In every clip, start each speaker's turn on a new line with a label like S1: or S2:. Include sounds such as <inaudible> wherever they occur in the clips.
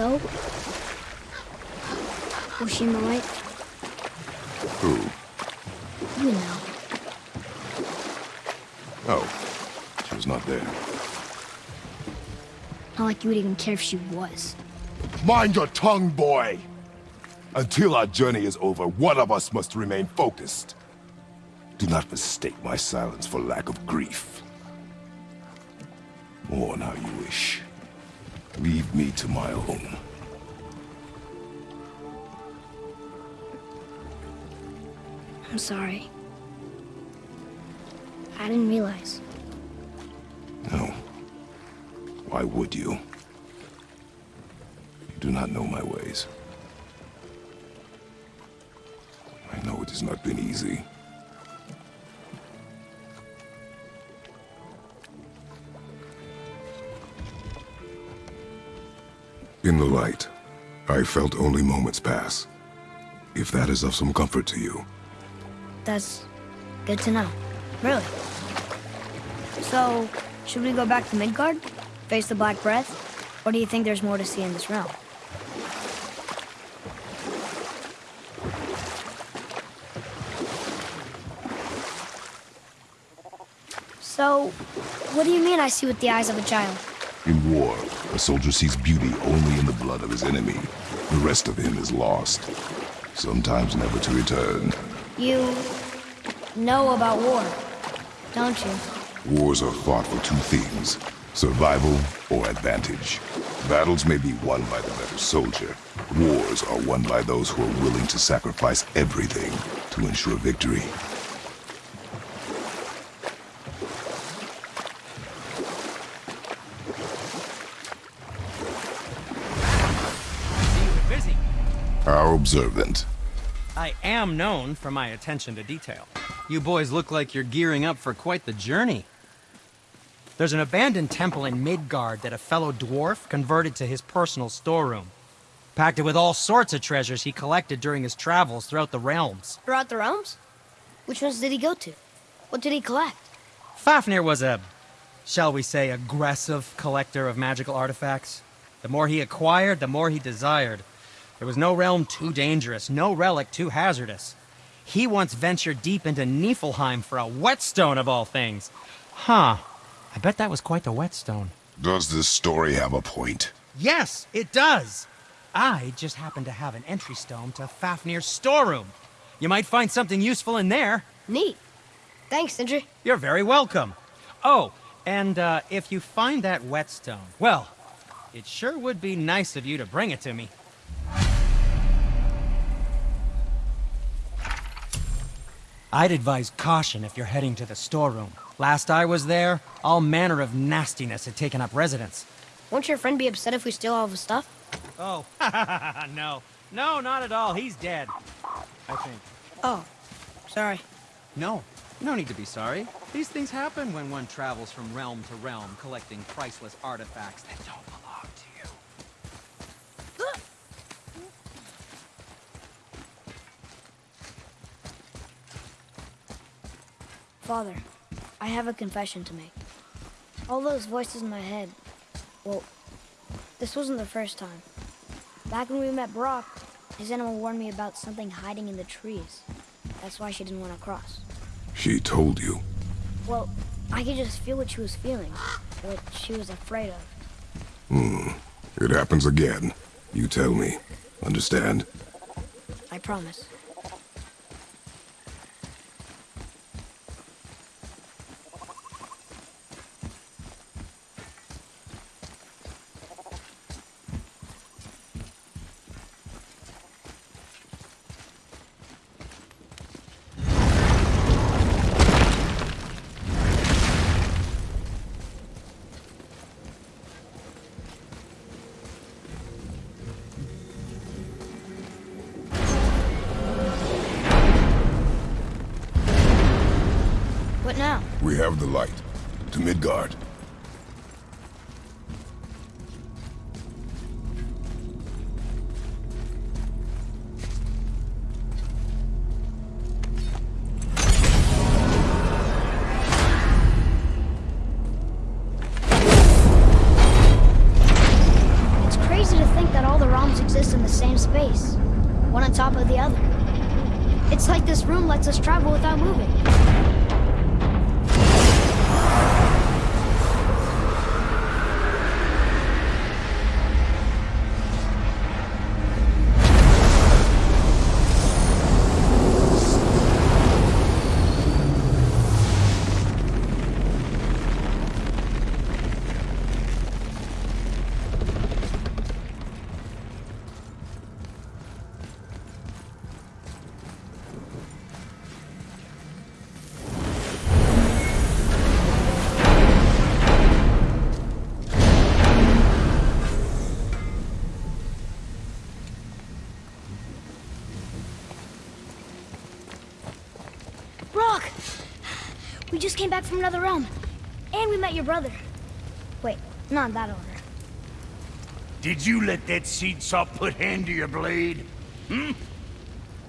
S1: So? Was she the light?
S2: Who?
S1: You know.
S2: Oh, she was not there.
S1: Not like you would even care if she was.
S2: Mind your tongue, boy! Until our journey is over, one of us must remain focused. Do not mistake my silence for lack of grief. Mourn how you wish. Leave me to my home.
S1: I'm sorry. I didn't realize.
S2: No. Why would you? You do not know my ways. I know it has not been easy. In the light, I felt only moments pass. If that is of some comfort to you.
S1: That's good to know. Really. So, should we go back to Midgard? Face the Black Breath? Or do you think there's more to see in this realm? So, what do you mean I see with the eyes of a child?
S2: In war, a soldier sees beauty only in the blood of his enemy. The rest of him is lost, sometimes never to return.
S1: You know about war, don't you?
S2: Wars are fought for two things, survival or advantage. Battles may be won by the better soldier. Wars are won by those who are willing to sacrifice everything to ensure victory.
S3: See you were busy.
S2: How observant.
S3: I am known for my attention to detail. You boys look like you're gearing up for quite the journey. There's an abandoned temple in Midgard that a fellow dwarf converted to his personal storeroom. Packed it with all sorts of treasures he collected during his travels throughout the realms.
S1: Throughout the realms? Which ones did he go to? What did he collect?
S3: Fafnir was a, shall we say, aggressive collector of magical artifacts. The more he acquired, the more he desired. There was no realm too dangerous, no relic too hazardous. He once ventured deep into Niflheim for a whetstone of all things. Huh. I bet that was quite the whetstone.
S2: Does this story have a point?
S3: Yes, it does. I just happen to have an entry stone to Fafnir's storeroom. You might find something useful in there.
S1: Neat. Thanks, Sindri.
S3: You're very welcome. Oh, and uh, if you find that whetstone, well, it sure would be nice of you to bring it to me. I'd advise caution if you're heading to the storeroom. Last I was there, all manner of nastiness had taken up residence.
S1: Won't your friend be upset if we steal all of his stuff?
S3: Oh, <laughs> no. No, not at all. He's dead. I think.
S1: Oh, sorry.
S3: No, no need to be sorry. These things happen when one travels from realm to realm, collecting priceless artifacts <laughs> that don't belong to you.
S1: Father, I have a confession to make. All those voices in my head, well, this wasn't the first time. Back when we met Brok, his animal warned me about something hiding in the trees. That's why she didn't want to cross.
S2: She told you.
S1: Well, I could just feel what she was feeling, what she was afraid of.
S2: Hmm. It happens again. You tell me. Understand?
S1: I promise. Just came back from another realm. And we met your brother. Wait, not in that order.
S4: Did you let that seed saw put hand to your blade? Hmm?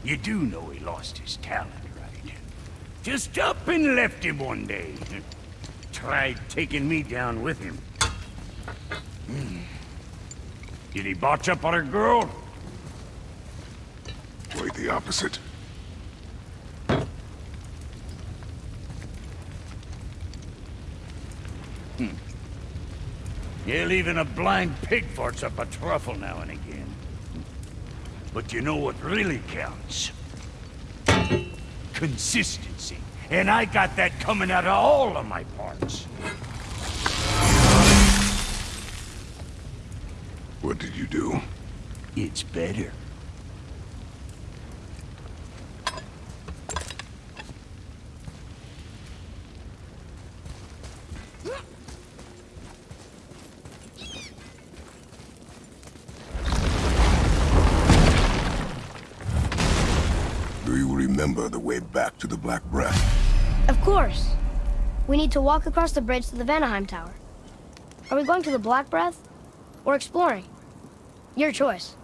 S4: You do know he lost his talent, right? Just up and left him one day. Tried taking me down with him. Hmm. Did he botch up on a girl?
S2: Quite the opposite.
S4: Yeah, even a blind pig farts up a truffle now and again. But you know what really counts? Consistency. And I got that coming out of all of my parts.
S2: What did you do?
S4: It's better.
S2: Do you remember the way back to the Black Breath?
S1: Of course. We need to walk across the bridge to the Vanaheim Tower. Are we going to the Black Breath? Or exploring? Your choice.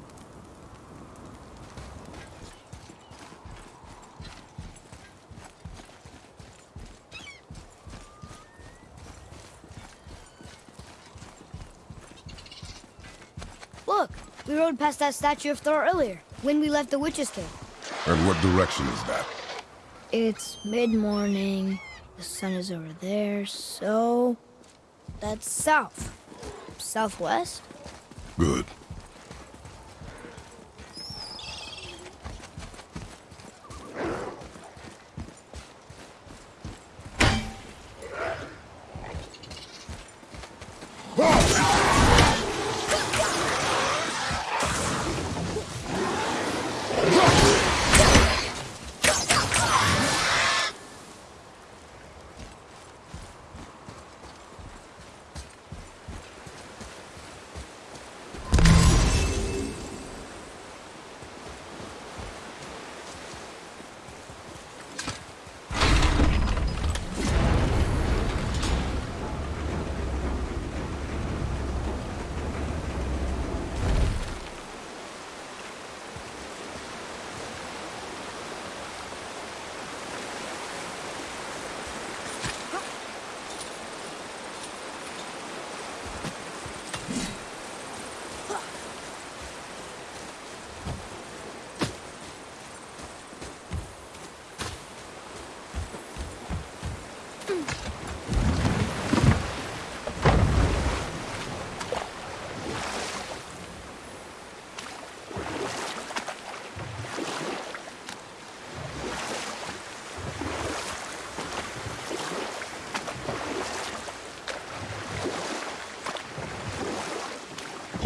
S1: Look, we rode past that statue of Thor earlier, when we left the Witch's Cave.
S2: And what direction is that?
S1: It's mid-morning. The sun is over there, so that's south. Southwest?
S2: Good.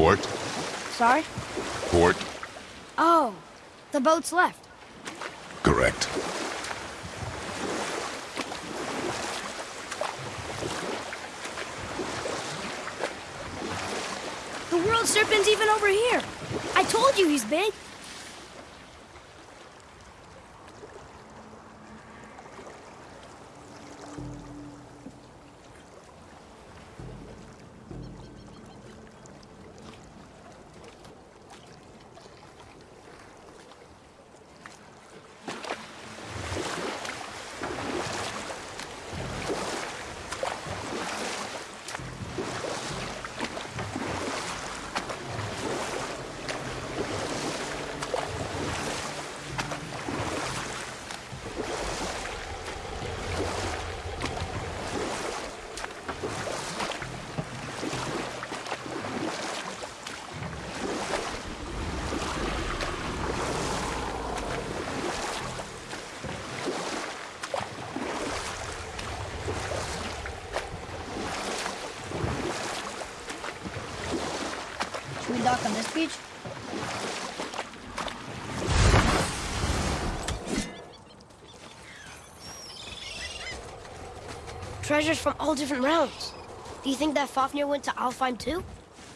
S2: Port?
S1: Sorry?
S2: Port?
S1: Oh, the boat's left.
S2: Correct.
S1: The world serpent's even over here. I told you he's big. Treasures from all different realms. Do you think that Fafnir went to Alfheim too?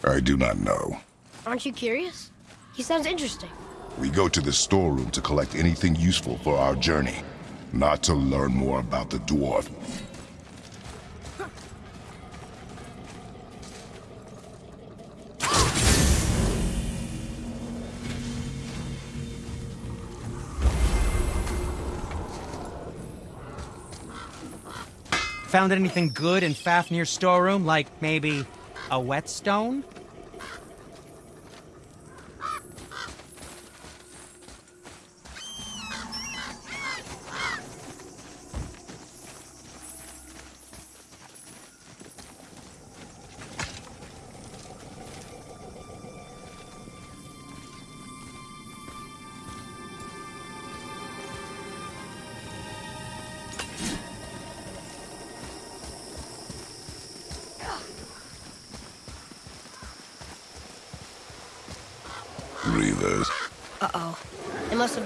S2: I do not know.
S1: Aren't you curious? He sounds interesting.
S2: We go to the storeroom to collect anything useful for our journey, not to learn more about the dwarf.
S3: Found anything good in Fafnir's storeroom, like maybe a whetstone?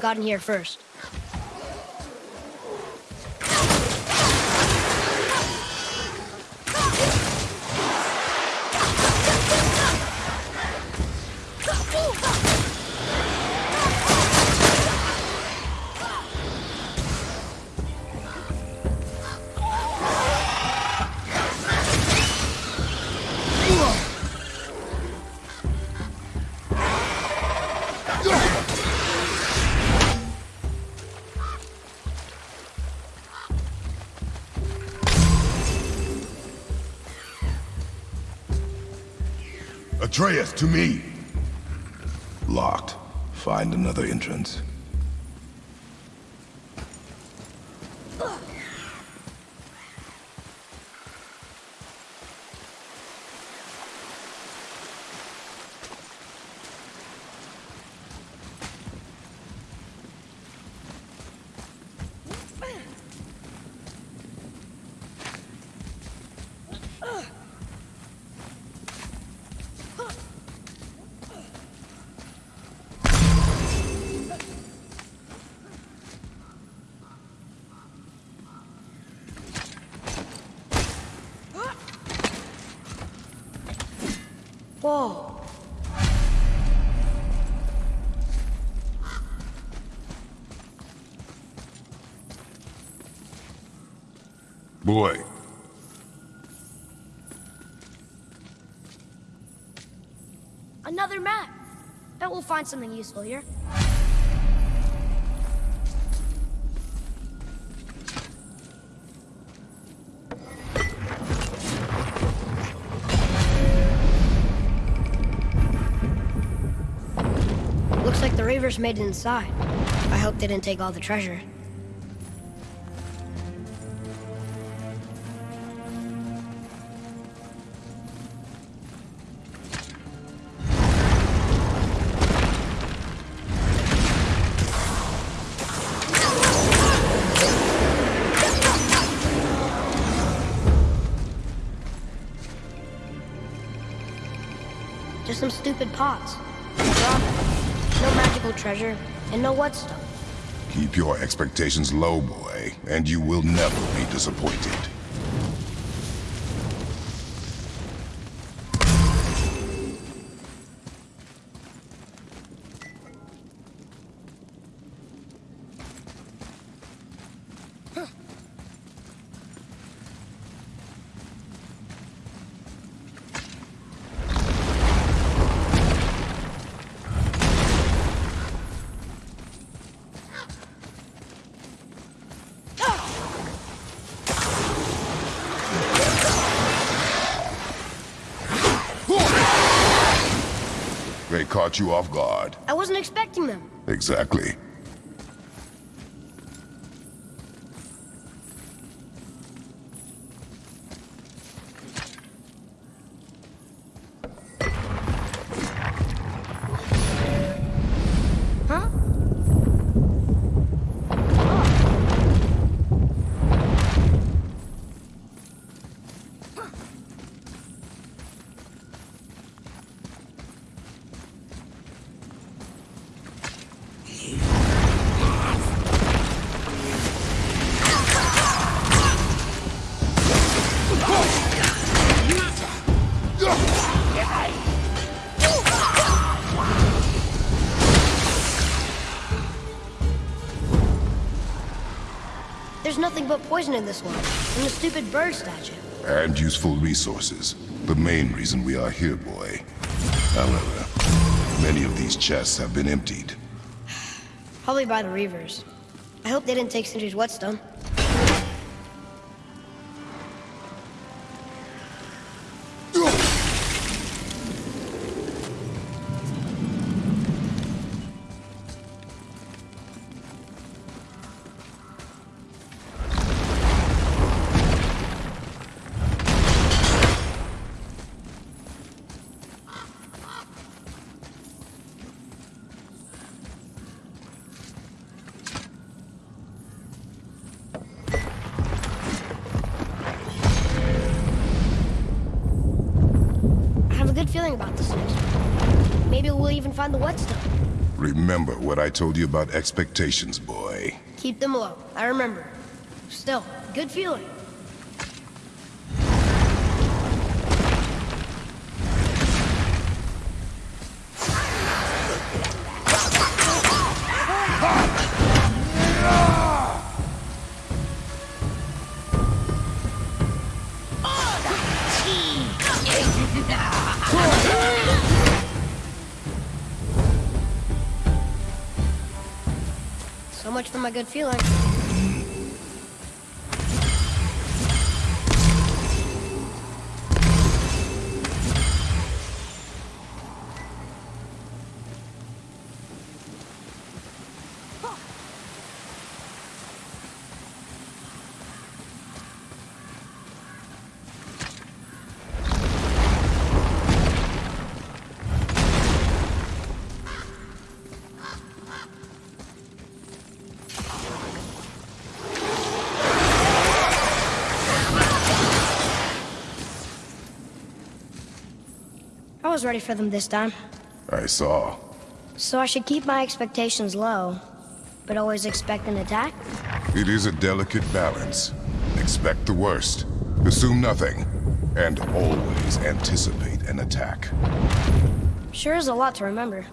S1: Gotten here first.
S2: Atreus, to me! Locked. Find another entrance.
S1: Whoa.
S2: Boy,
S1: Another map. Bet we'll find something useful here. Made inside. I hope they didn't take all the treasure. Treasure, and
S2: keep your expectations low, boy, and you will never be disappointed. They caught you off guard.
S1: I wasn't expecting them.
S2: Exactly.
S1: But poison in this one. And the stupid bird statue.
S2: And useful resources. The main reason we are here, boy. However, many of these chests have been emptied. <sighs>
S1: Probably by the Reavers. I hope they didn't take Sindri's whetstone.
S2: What I told you about expectations, boy.
S1: Keep them low. I remember. Still, good feeling. My good feeling. I was ready for them this time.
S2: I saw.
S1: So I should keep my expectations low, but always expect an attack?
S2: It is a delicate balance. Expect the worst, assume nothing, and always anticipate an attack.
S1: Sure is a lot to remember.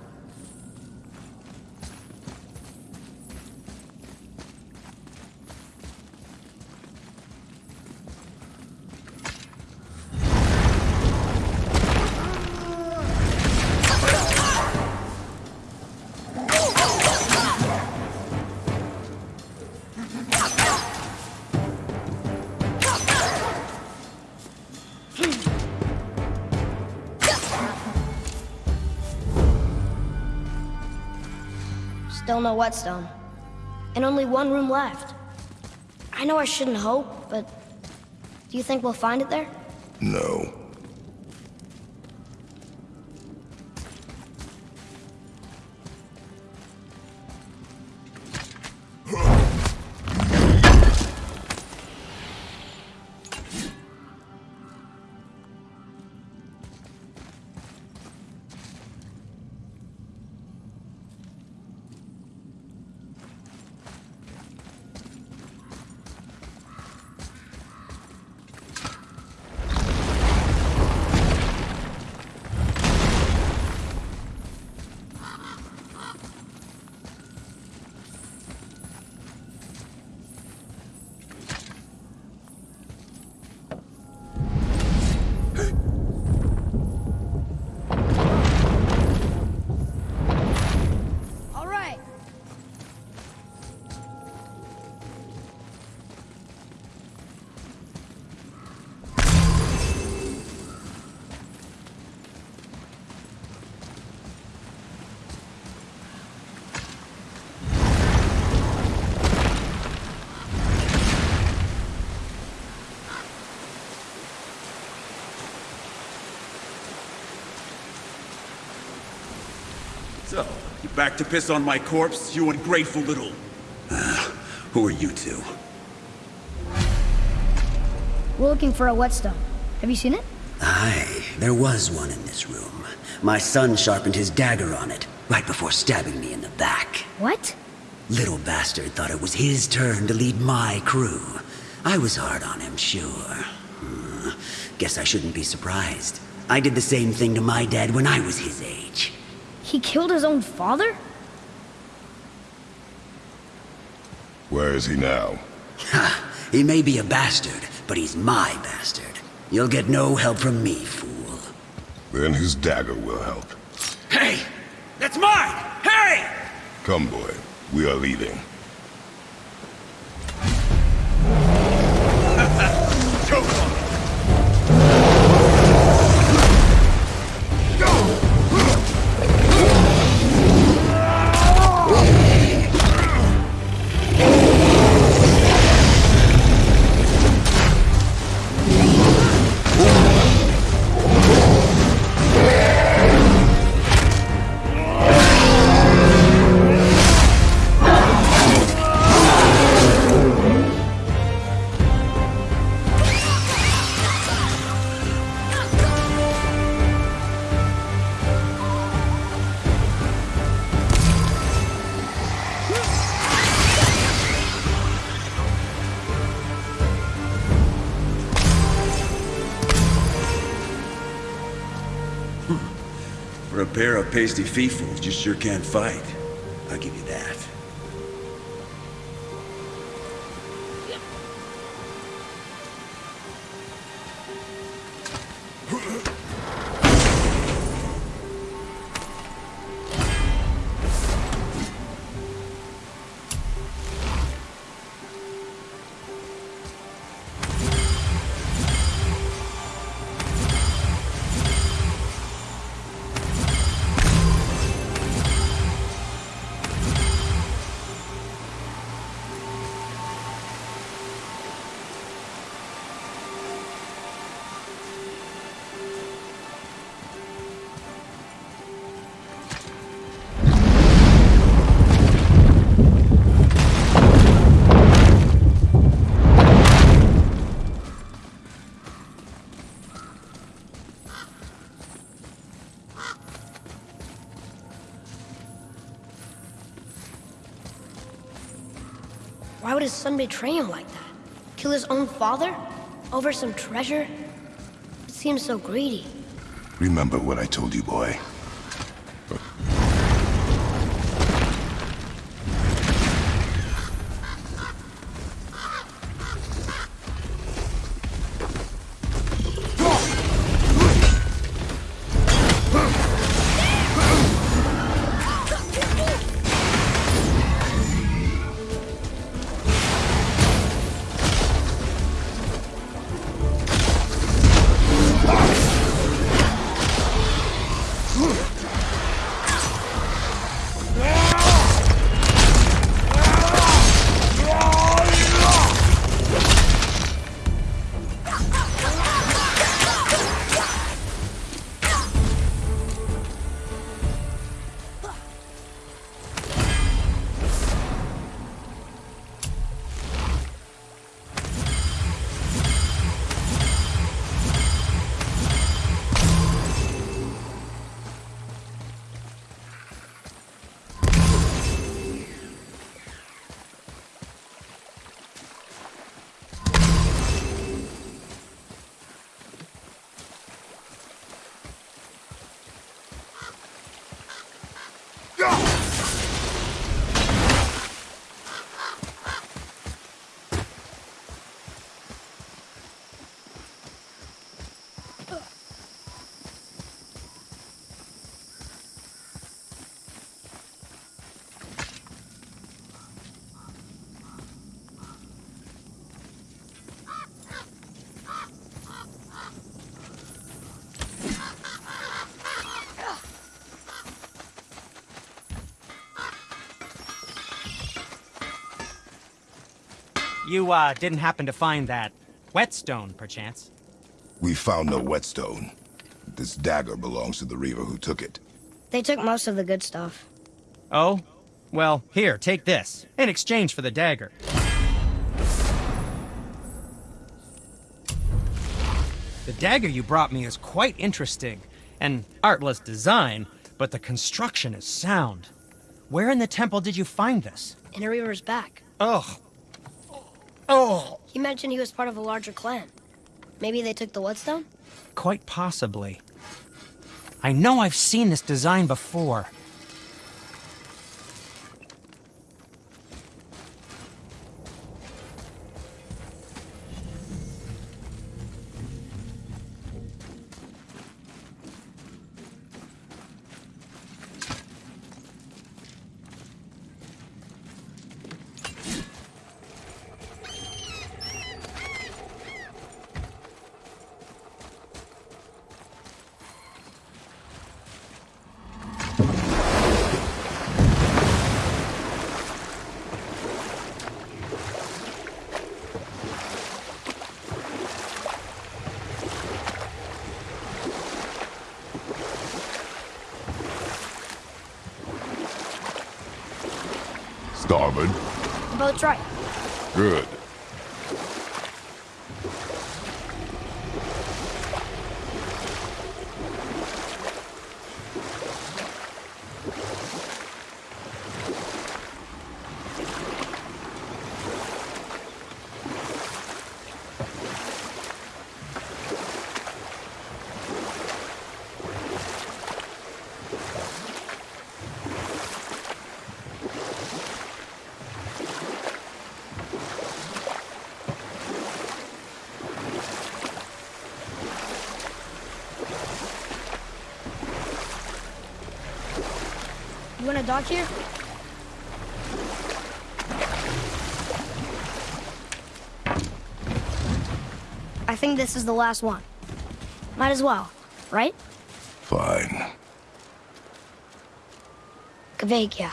S1: Still no whetstone. And only one room left. I know I shouldn't hope, but do you think we'll find it there?
S2: No.
S5: Back to piss on my corpse, you ungrateful little... Uh, who are you two?
S1: We're looking for a whetstone. Have you seen it?
S6: Aye, there was one in this room. My son sharpened his dagger on it, right before stabbing me in the back.
S1: What?
S6: Little bastard thought it was his turn to lead my crew. I was hard on him, sure. Hmm. Guess I shouldn't be surprised. I did the same thing to my dad when I was his age.
S1: He killed his own father?
S2: Where is he now?
S6: He may be a bastard, but he's my bastard. You'll get no help from me, fool.
S2: Then his dagger will help.
S4: Hey! That's mine! Hey!
S2: Come, boy. We are leaving.
S5: Pasty feefools, you sure can't fight. I'll give you
S1: his son betray him like that? Kill his own father? Over some treasure? It seems so greedy.
S2: Remember what I told you, boy.
S3: You, uh, didn't happen to find that whetstone, perchance?
S2: We found no whetstone. This dagger belongs to the Reaver who took it.
S1: They took most of the good stuff.
S3: Oh? Well, here, take this, in exchange for the dagger. The dagger you brought me is quite interesting. An artless design, but the construction is sound. Where in the temple did you find this?
S1: In a Reaver's back.
S3: Oh. Oh.
S1: He mentioned he was part of a larger clan. Maybe they took the Whetstone?
S3: Quite possibly. I know I've seen this design before.
S2: Starboard.
S1: Boat's right.
S2: Good.
S1: Dock here? I think this is the last one. Might as well, right?
S2: Fine.
S1: Kvekia.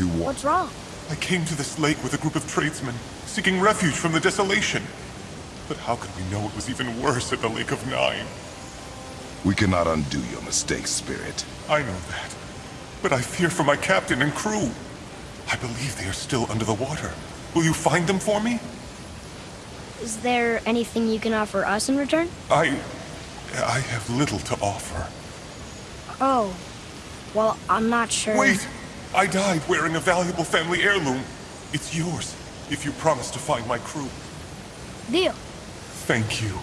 S2: Spirit who wa-
S1: What's wrong?
S7: I came to this lake with a group of tradesmen, seeking refuge from the desolation. But how could we know it was even worse at the Lake of Nine?
S2: We cannot undo your mistakes, spirit.
S7: I know that. But I fear for my captain and crew. I believe they are still under the water. Will you find them for me?
S1: Is there anything you can offer us in return?
S7: I... I have little to offer.
S1: Oh. Well, I'm not sure.
S7: Wait! I died wearing a valuable family heirloom. It's yours, if you promise to find my crew.
S1: Deal.
S7: Thank you.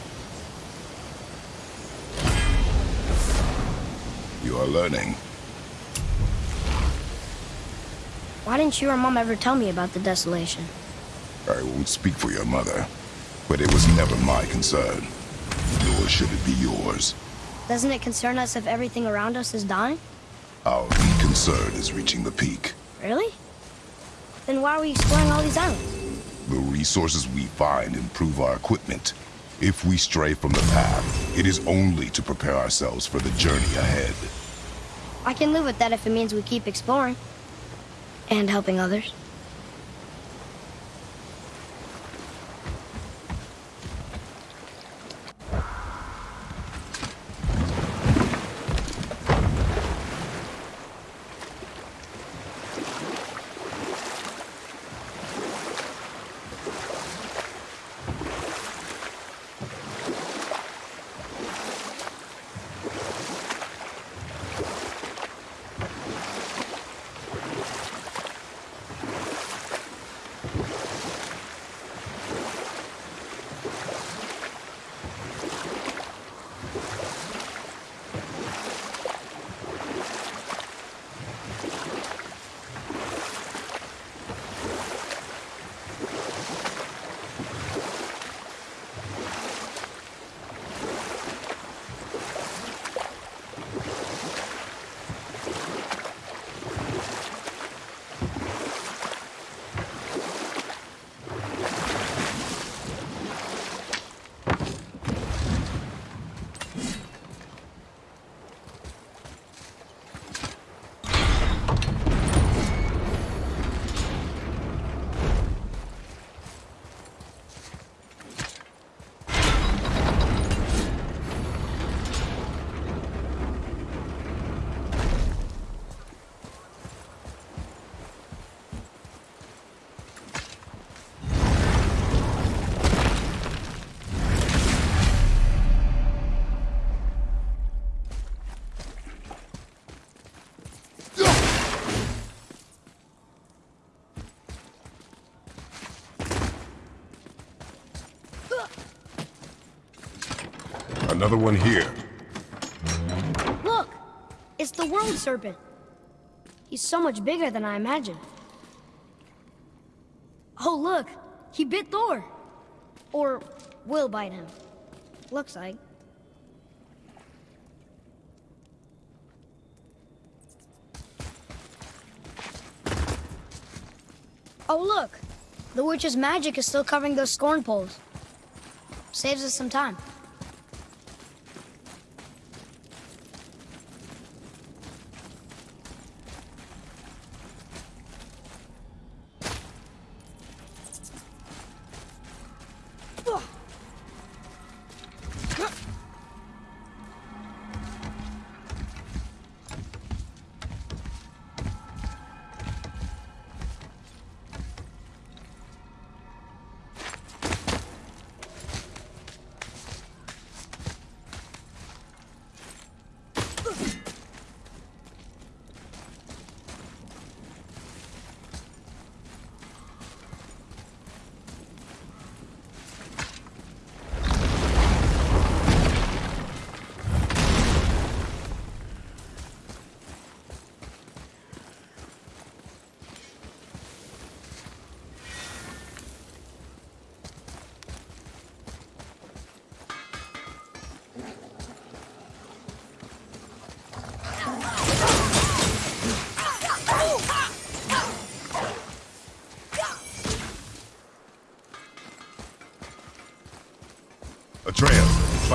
S2: You are learning.
S1: Why didn't you or Mom ever tell me about the desolation?
S2: I won't speak for your mother, but it was never my concern. Nor should it be yours.
S1: Doesn't it concern us if everything around us is dying?
S2: Our lead concern is reaching the peak.
S1: Really? Then why are we exploring all these islands?
S2: The resources we find improve our equipment. If we stray from the path, it is only to prepare ourselves for the journey ahead.
S1: I can live with that if it means we keep exploring. And helping others.
S2: Another one here.
S1: Look! It's the World Serpent. He's so much bigger than I imagined. Oh, look! He bit Thor! Or will bite him. Looks like. Oh, look! The witch's magic is still covering those scorn poles. Saves us some time.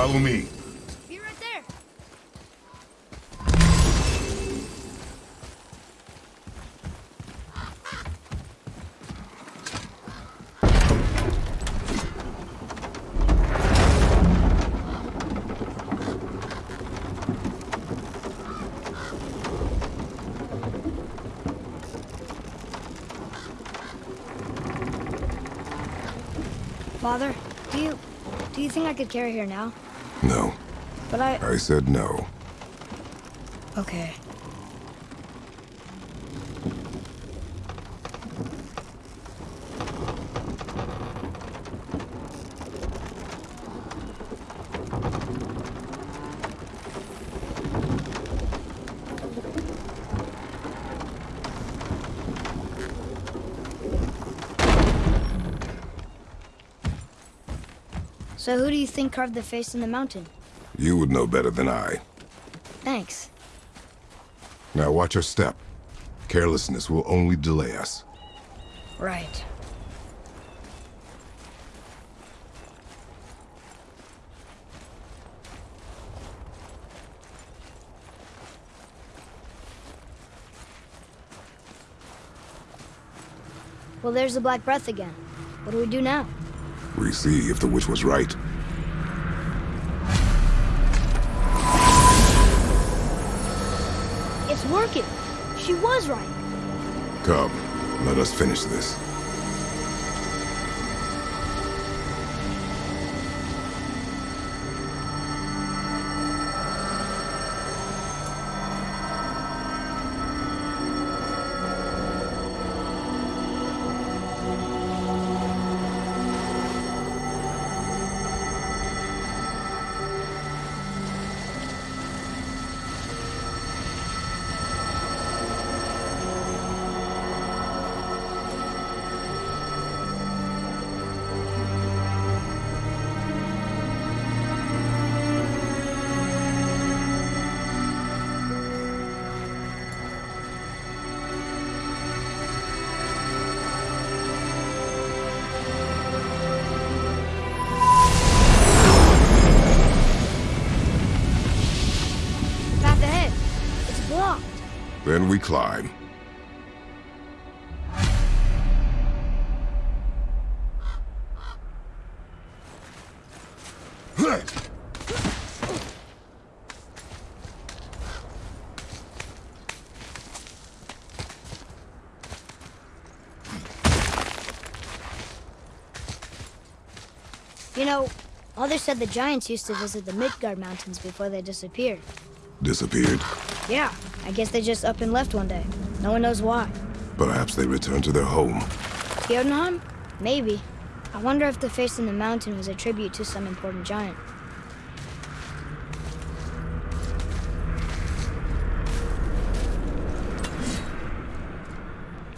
S2: Follow me.
S1: Be right there! Father, do you do you think I could carry her now?
S2: No,
S1: But I
S2: I said no.
S1: okay. You think carved the face in the mountain?
S2: You would know better than I.
S1: Thanks.
S2: Now watch your step. Carelessness will only delay us.
S1: Right. Well, there's the Black Breath again. What do we do now?
S2: We see if the witch was right.
S1: It's working. She was right.
S2: Come, let us finish this. Climb.
S1: You know, Mother said the giants used to visit the Midgard Mountains before they disappeared.
S2: Disappeared.
S1: Yeah, I guess they just up and left one day. No one knows why.
S2: Perhaps they returned to their home.
S1: Jotunheim? Maybe. I wonder if the face in the mountain was a tribute to some important giant.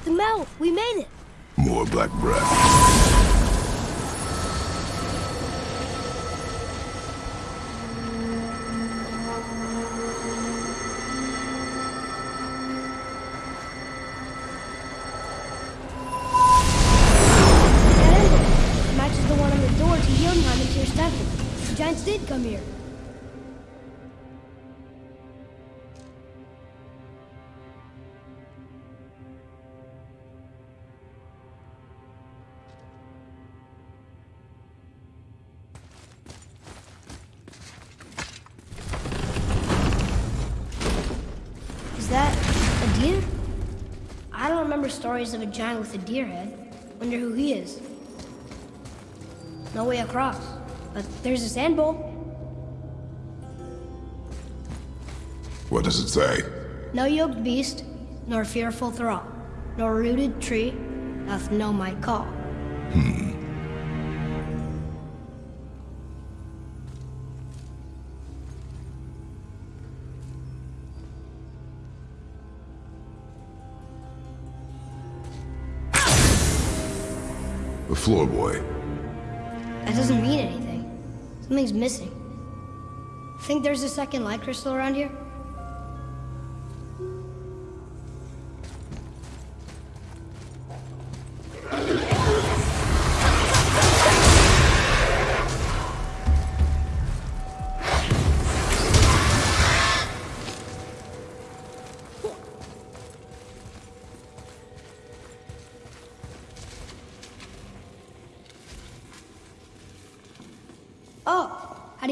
S1: The mouth! We made it!
S2: More black breath.
S1: Of a giant with a deer head. Wonder who he is. No way across. But there's a sand bowl.
S2: What does it say?
S1: No yoked beast, nor fearful thrall, nor rooted tree, doth know my call.
S2: The floor boy.
S1: That doesn't mean anything. Something's missing. Think there's a second light crystal around here?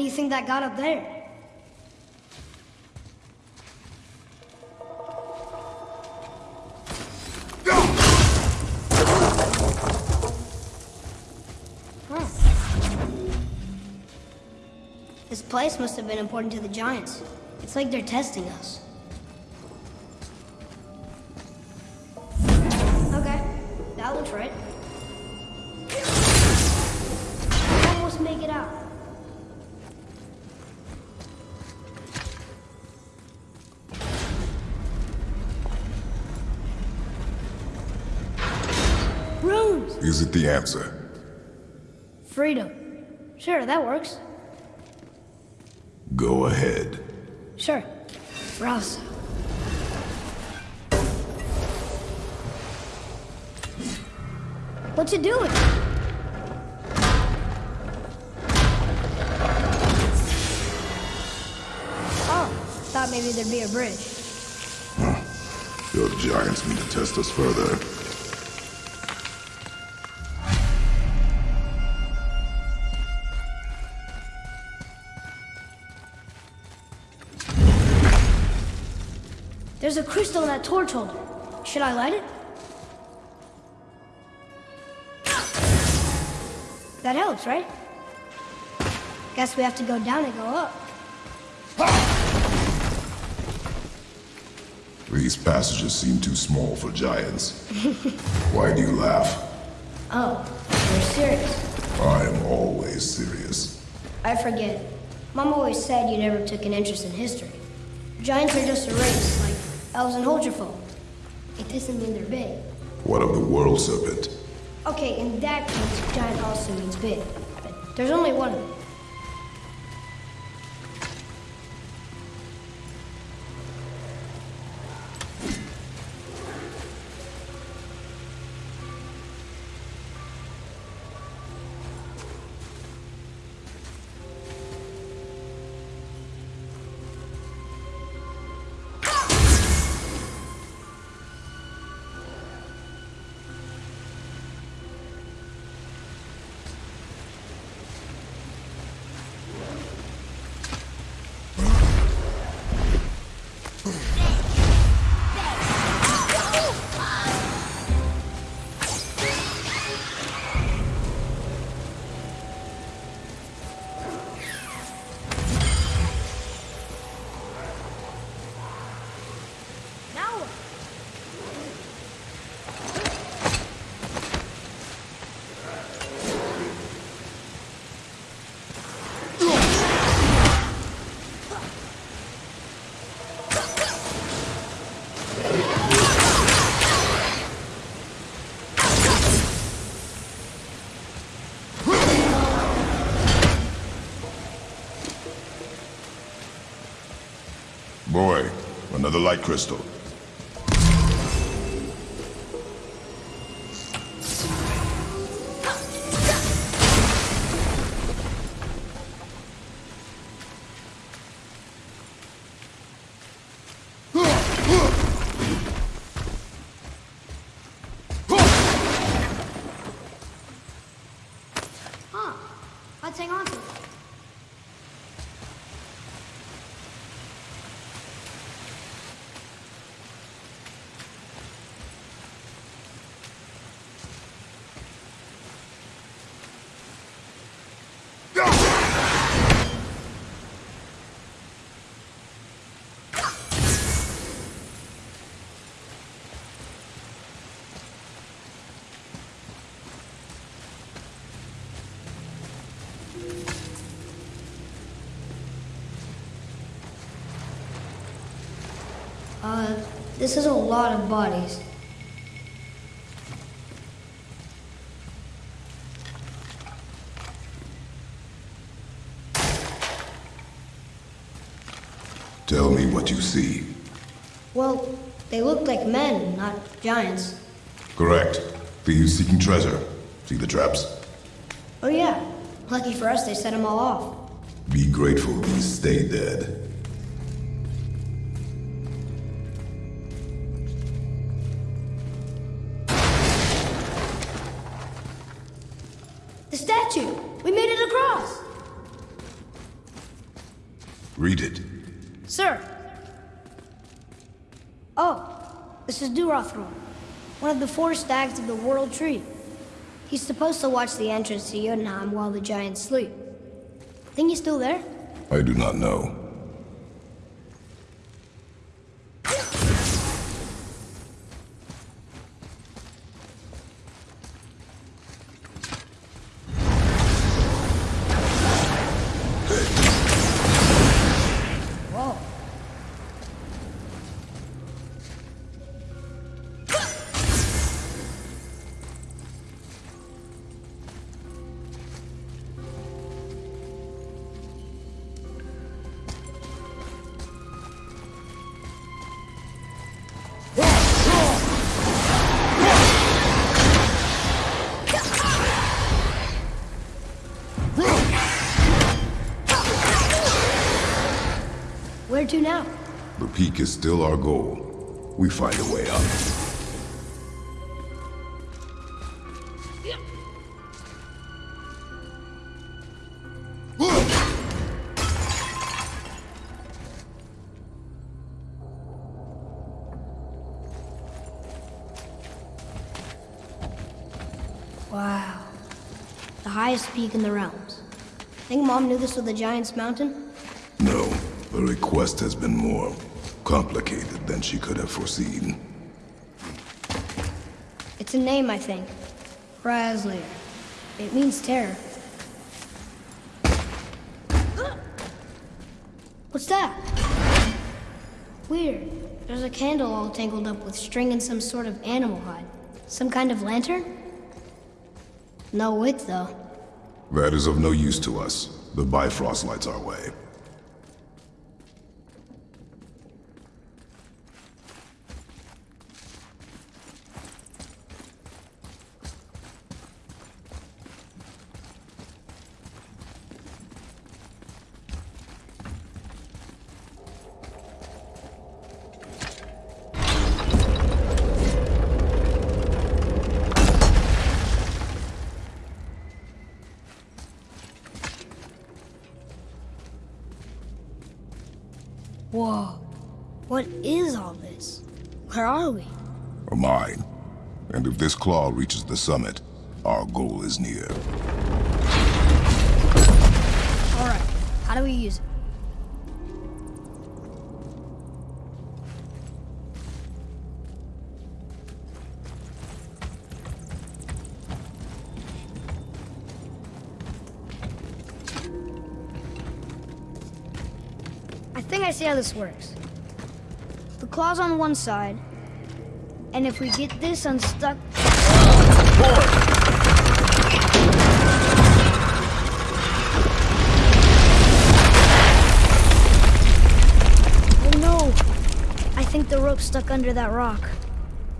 S1: Do you think that got up there? This place must have been important to the giants. It's like they're testing us.
S2: Is it the answer?
S1: Freedom. Sure, that works.
S2: Go ahead.
S1: Sure. Rouse. What you doing? Oh, thought maybe there'd be a bridge. Huh.
S2: Your giants mean to test us further.
S1: There's a crystal in that torch holder. Should I light it? That helps, right? Guess we have to go down and go up.
S2: These passages seem too small for giants. <laughs> Why do you laugh?
S1: Oh, you're serious.
S2: I am always serious.
S1: I forget. Mom always said you never took an interest in history. Giants are just a race, like elves and Holgerfolk. It doesn't mean they're big.
S2: What of the world serpent?
S1: Okay, in that case, giant also means big. But there's only one of them.
S2: Another light crystal.
S1: This is a lot of bodies.
S2: Tell me what you see.
S1: Well, they look like men, not giants.
S2: Correct. Thieves seeking treasure. See the traps?
S1: Oh yeah. Lucky for us, they set them all off.
S2: Be grateful these stay dead.
S1: Durathror, one of the four stags of the World Tree. He's supposed to watch the entrance to Jotunheim while the giants sleep. Think he's still there?
S2: I do not know.
S1: Where to now?
S2: The peak is still our goal. We find a way up.
S1: Wow. The highest peak in the realms. Think Mom knew this was the Giant's Mountain?
S2: No, the request has been more complicated than she could have foreseen.
S1: It's a name, I think. Hræzlyr. It means terror. What's that? Weird. There's a candle all tangled up with string and some sort of animal hide. Some kind of lantern? No wick, though.
S2: That is of no use to us. The Bifrost lights our way.
S1: Whoa. What is all this? Where are we?
S2: A mine. And if this claw reaches the summit, our goal is near.
S1: Alright. How do we use it? see how this works. The claw's on one side, and if we get this unstuck... Oh, I think the rope stuck under that rock.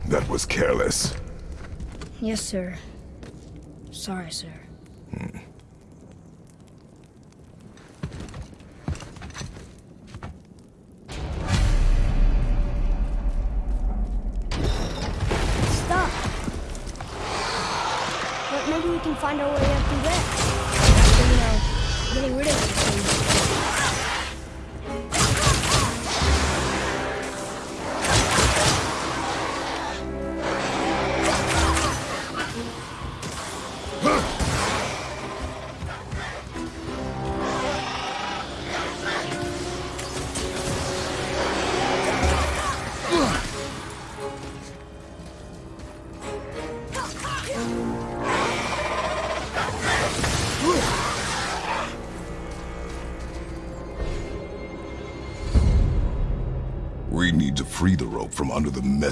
S2: That was careless.
S1: Yes, sir. Sorry, sir.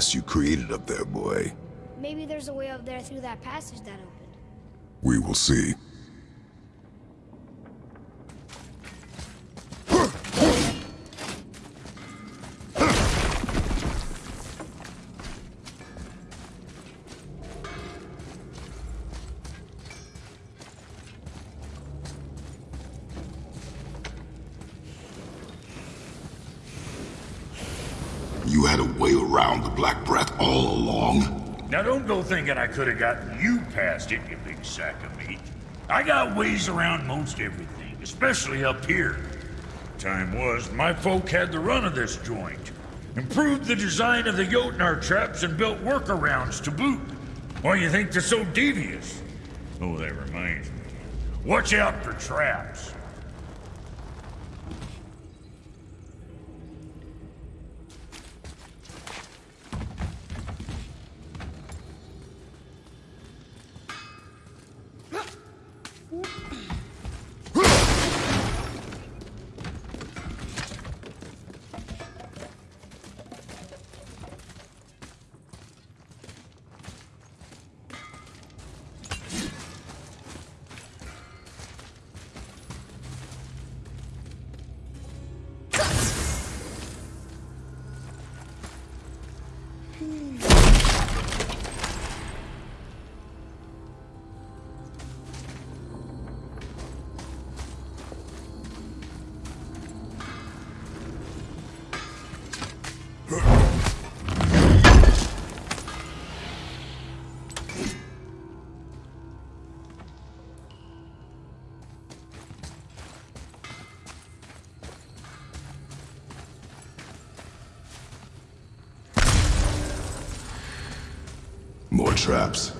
S2: Mess you created up there, boy.
S1: Maybe there's a way up there through that passage that opened.
S2: We will see. You had a way around the Black Breath all along.
S4: Now don't go thinking I could have gotten you past it, you big sack of meat. I got ways around most everything, especially up here. Time was, my folk had the run of this joint. Improved the design of the Jotnar traps and built workarounds to boot. Why you think they're so devious? Oh, that reminds me. Watch out for traps.
S2: Traps.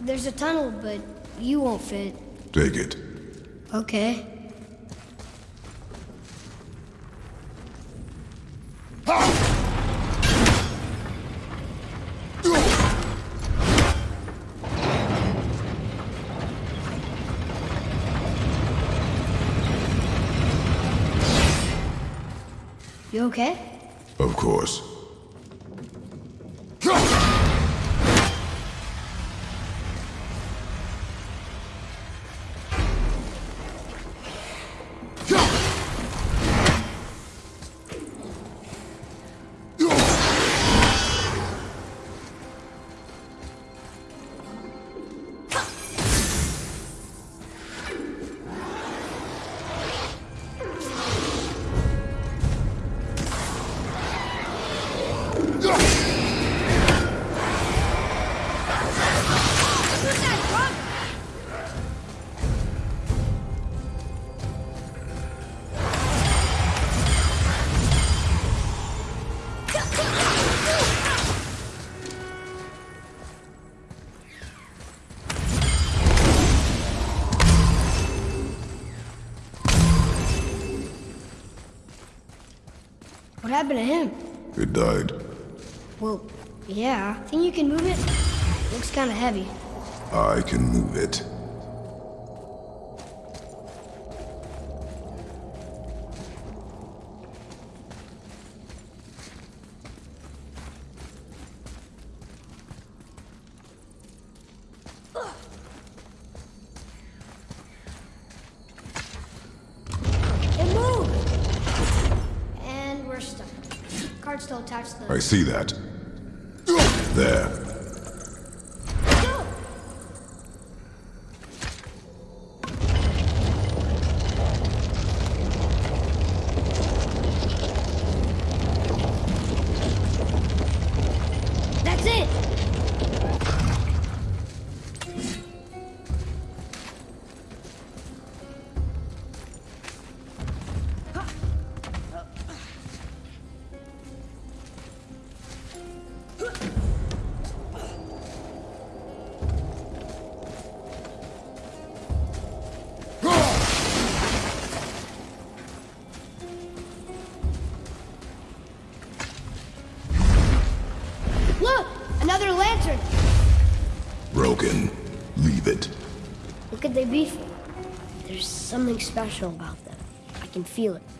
S1: There's a tunnel, but you won't fit.
S2: Take it.
S1: Okay. You okay?
S2: Of course.
S1: Yeah. Think you can move it? Looks kind of heavy.
S2: I can move it.
S1: It moved! And we're stuck. card still attached.
S2: I see that. There.
S1: Feel it.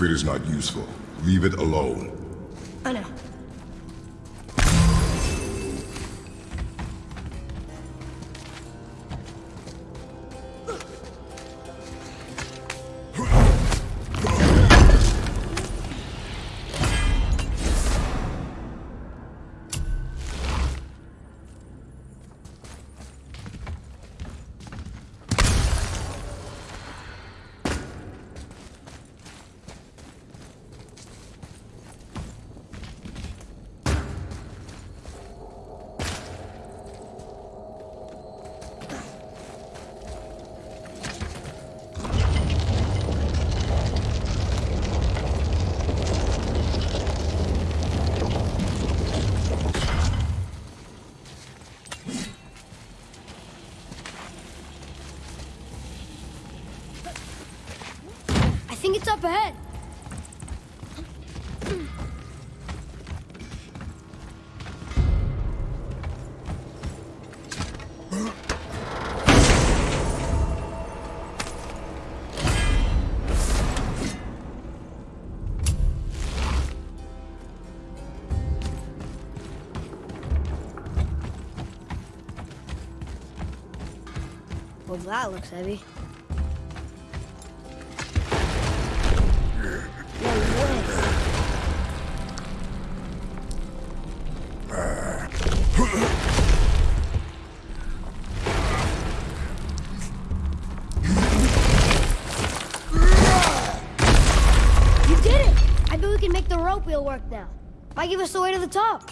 S1: Stuff.
S2: If it is not useful, leave it alone.
S1: That looks heavy. You did it! I bet we can make the rope wheel work now. Might give us the way to the top.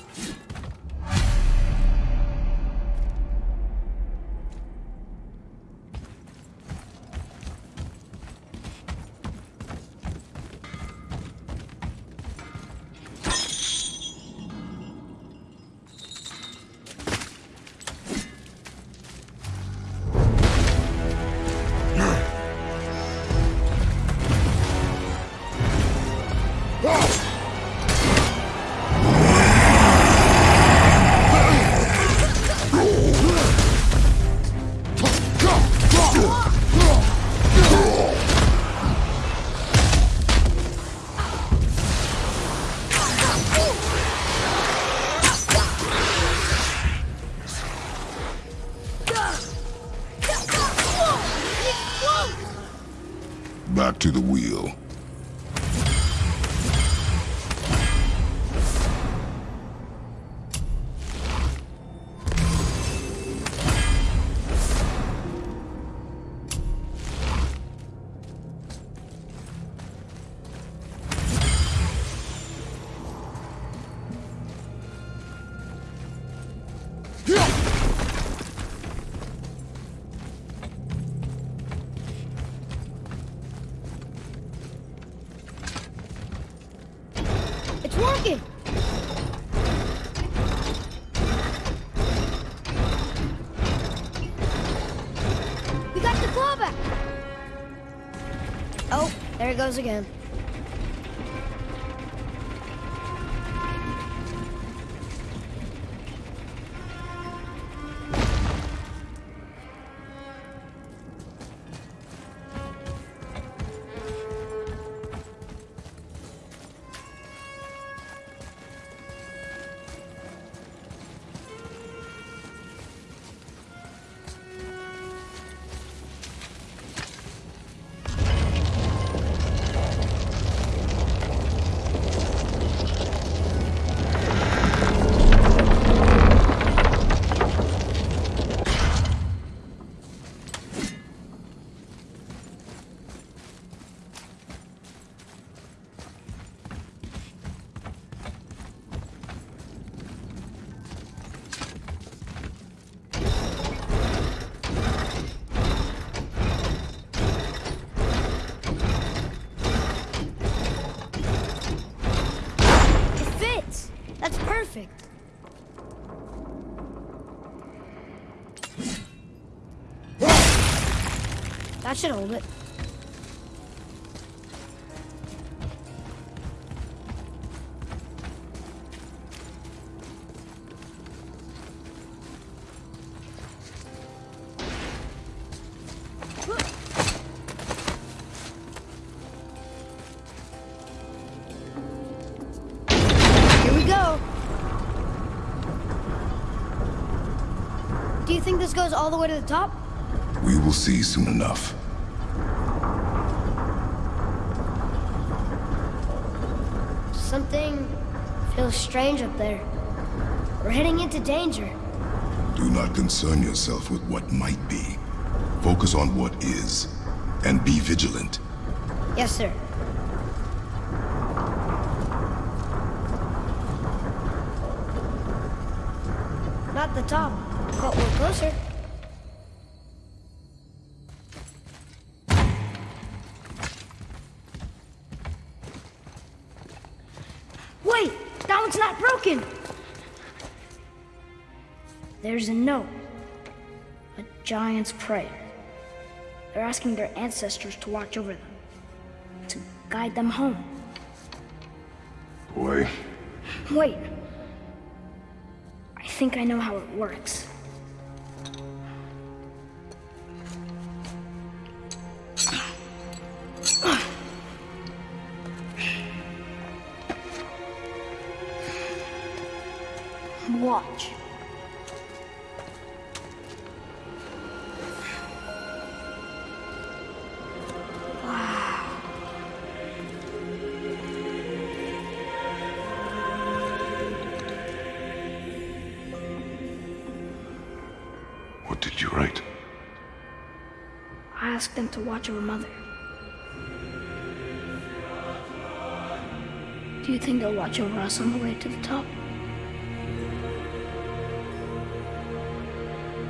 S1: Goes again. That should hold it. Here we go. Do you think this goes all the way to the top?
S2: We will see soon enough.
S1: Something feels strange up there. We're heading into danger.
S2: Do not concern yourself with what might be. Focus on what is. And be vigilant.
S1: Yes, sir. Not the top, giant's prayer. They're asking their ancestors to watch over them to guide them home.
S2: Boy,
S1: Wait. I think I know how it works. To watch over Mother. Do you think they'll watch over us on the way to the top?